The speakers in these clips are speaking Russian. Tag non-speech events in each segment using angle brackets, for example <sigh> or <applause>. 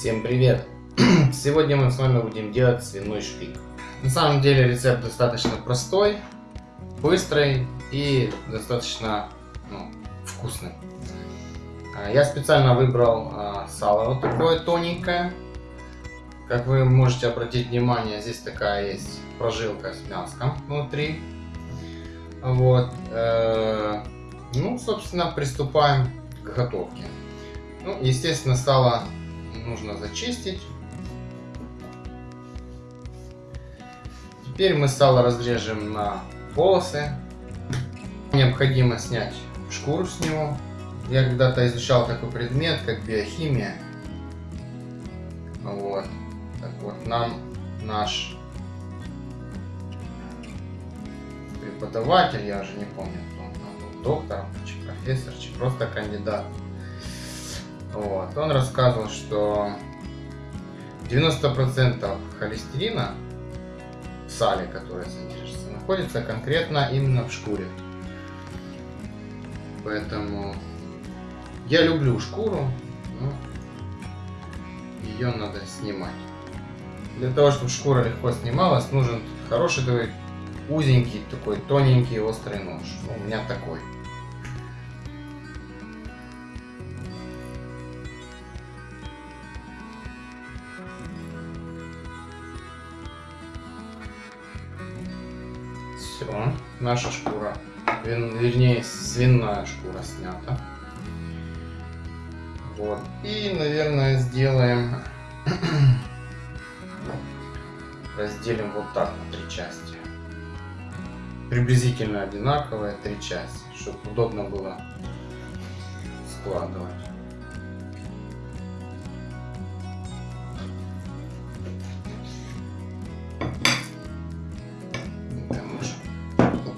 Всем привет! <clears throat> Сегодня мы с вами будем делать свиной шпик. На самом деле рецепт достаточно простой, быстрый и достаточно ну, вкусный. А, я специально выбрал а, сало вот такое тоненькое. Как вы можете обратить внимание, здесь такая есть прожилка с мяском внутри. Вот. Э, ну, собственно, приступаем к готовке. Ну, естественно, сало нужно зачистить. Теперь мы сало разрежем на полосы. Необходимо снять шкуру с него. Я когда-то изучал такой предмет, как биохимия. Вот. Так вот, нам наш преподаватель, я уже не помню, кто он был, доктор, чи профессор, чи просто кандидат. Вот. Он рассказывал, что 90% холестерина в сале, которое содержится, находится конкретно именно в шкуре. Поэтому я люблю шкуру, но ее надо снимать. Для того, чтобы шкура легко снималась, нужен хороший такой узенький, такой тоненький острый нож. Ну, у меня такой. Все, наша шкура, вернее свиная шкура снята. Вот. И, наверное, сделаем, <clears throat> разделим вот так на три части. Приблизительно одинаковые три части, чтобы удобно было складывать.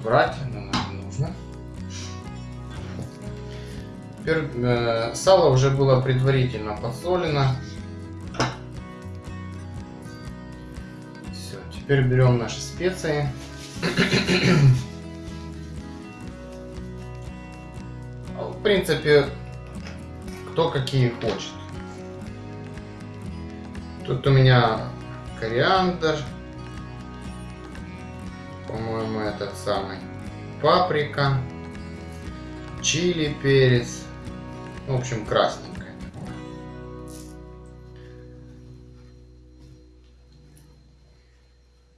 Брать, но нам нужно. Теперь э, сало уже было предварительно подсолено. Все, теперь берем наши специи. В принципе, кто какие хочет. Тут у меня кориандр, по-моему, этот самый. Паприка, чили, перец. В общем, красненькое.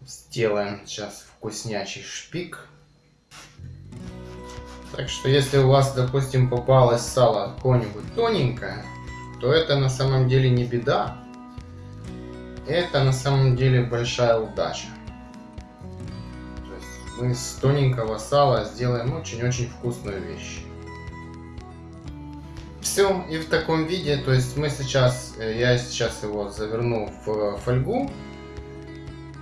Сделаем сейчас вкуснячий шпик. Так что, если у вас, допустим, попалось сало какое-нибудь тоненькое, то это на самом деле не беда. Это на самом деле большая удача мы с тоненького сала сделаем очень-очень вкусную вещь. Все, и в таком виде, то есть мы сейчас, э, я сейчас его заверну в фольгу,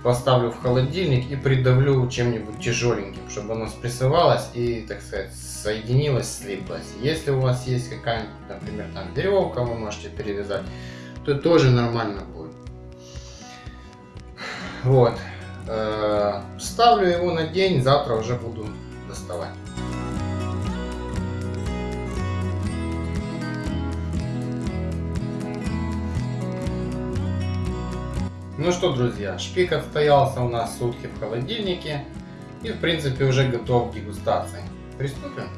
поставлю в холодильник и придавлю чем-нибудь тяжеленьким, чтобы оно спрессовалось и, так сказать, соединилось, слиплось. Если у вас есть какая-нибудь, например, там веревка, вы можете перевязать, то тоже нормально будет. Вот. Ставлю его на день, завтра уже буду доставать. Ну что, друзья, шпик отстоялся у нас сутки в холодильнике и, в принципе, уже готов к дегустации. Приступим.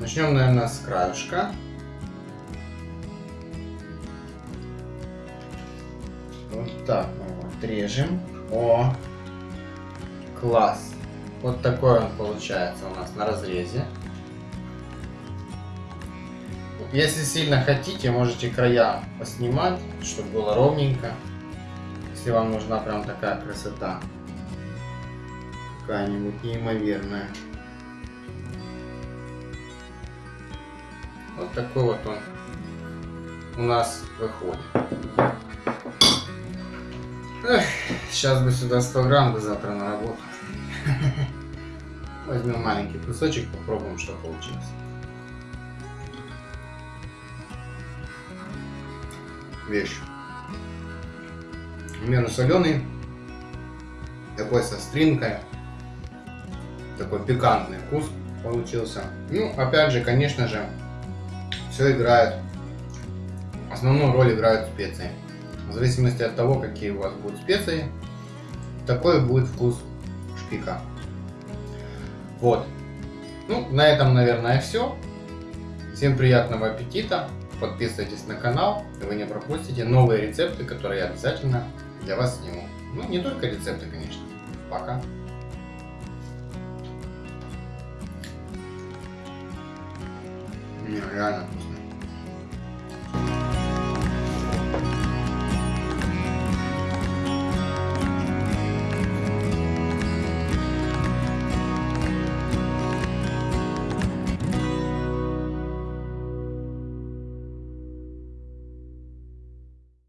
Начнем, наверное, с краюшка. Вот так отрежем. О, класс. Вот такой он получается у нас на разрезе. Если сильно хотите, можете края поснимать, чтобы было ровненько. Если вам нужна прям такая красота. Какая-нибудь неимоверная. Вот такой вот он у нас выходит. Эх, сейчас бы сюда 100 грамм, да завтра на работу. Возьмем маленький кусочек, попробуем, что получилось. Вещь. Мерно соленый, такой со стринкой, такой пикантный вкус получился. Ну, опять же, конечно же, все играет основную роль играют специи. В зависимости от того, какие у вас будут специи, такой будет вкус шпика. Вот. Ну, на этом, наверное, все. Всем приятного аппетита. Подписывайтесь на канал, и вы не пропустите новые рецепты, которые я обязательно для вас сниму. Ну, не только рецепты, конечно. Пока. Не, реально.